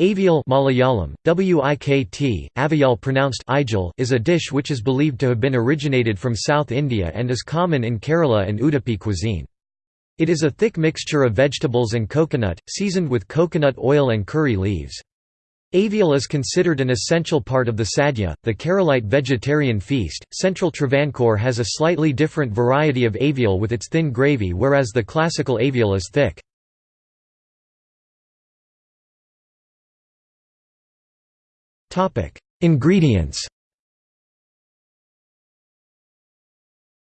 Avial Malayalam, Wikt, Avial pronounced is a dish which is believed to have been originated from South India and is common in Kerala and Udupi cuisine. It is a thick mixture of vegetables and coconut, seasoned with coconut oil and curry leaves. Avial is considered an essential part of the sadhya, the Keralite vegetarian feast. Central Travancore has a slightly different variety of avial with its thin gravy whereas the classical avial is thick. Ingredients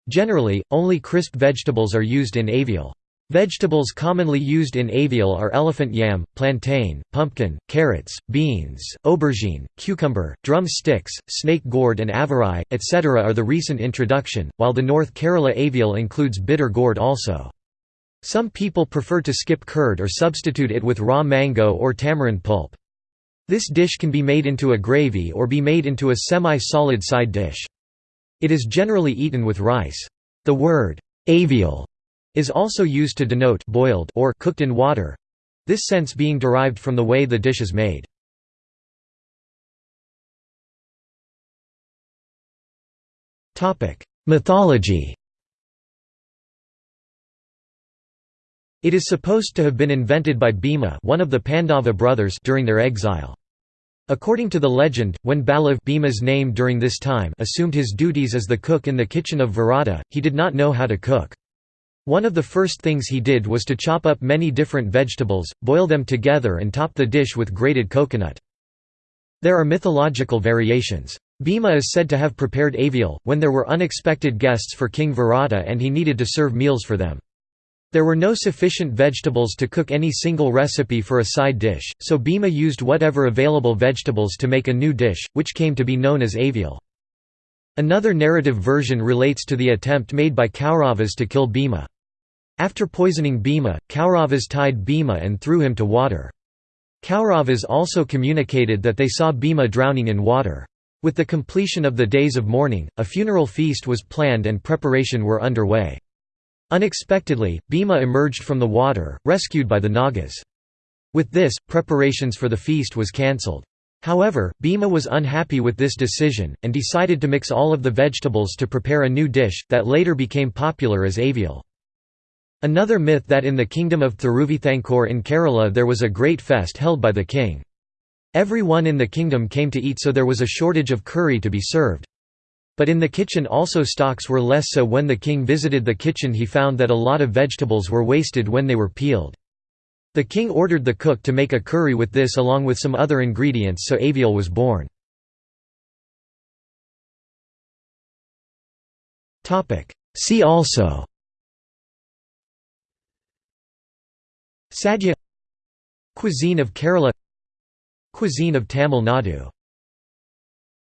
Generally, only crisp vegetables are used in avial. Vegetables commonly used in avial are elephant yam, plantain, pumpkin, carrots, beans, aubergine, cucumber, drum sticks, snake gourd and avarai, etc. are the recent introduction, while the North Kerala avial includes bitter gourd also. Some people prefer to skip curd or substitute it with raw mango or tamarind pulp. This dish can be made into a gravy or be made into a semi-solid side dish. It is generally eaten with rice. The word, avial, is also used to denote boiled or cooked in water, this sense being derived from the way the dish is made. Mythology It is supposed to have been invented by Bhima one of the Pandava brothers during their exile. According to the legend, when Balav Bhima's name during this time assumed his duties as the cook in the kitchen of Virata, he did not know how to cook. One of the first things he did was to chop up many different vegetables, boil them together and top the dish with grated coconut. There are mythological variations. Bhima is said to have prepared avial, when there were unexpected guests for King Virata and he needed to serve meals for them. There were no sufficient vegetables to cook any single recipe for a side dish, so Bhima used whatever available vegetables to make a new dish, which came to be known as avial. Another narrative version relates to the attempt made by Kauravas to kill Bhima. After poisoning Bhima, Kauravas tied Bhima and threw him to water. Kauravas also communicated that they saw Bhima drowning in water. With the completion of the days of mourning, a funeral feast was planned and preparation were underway. Unexpectedly, Bhima emerged from the water, rescued by the Nagas. With this, preparations for the feast was cancelled. However, Bhima was unhappy with this decision, and decided to mix all of the vegetables to prepare a new dish, that later became popular as avial. Another myth that in the kingdom of Thiruvithankor in Kerala there was a great fest held by the king. Everyone in the kingdom came to eat so there was a shortage of curry to be served. But in the kitchen also stocks were less so when the king visited the kitchen he found that a lot of vegetables were wasted when they were peeled. The king ordered the cook to make a curry with this along with some other ingredients so avial was born. See also Sadhya Cuisine of Kerala Cuisine of Tamil Nadu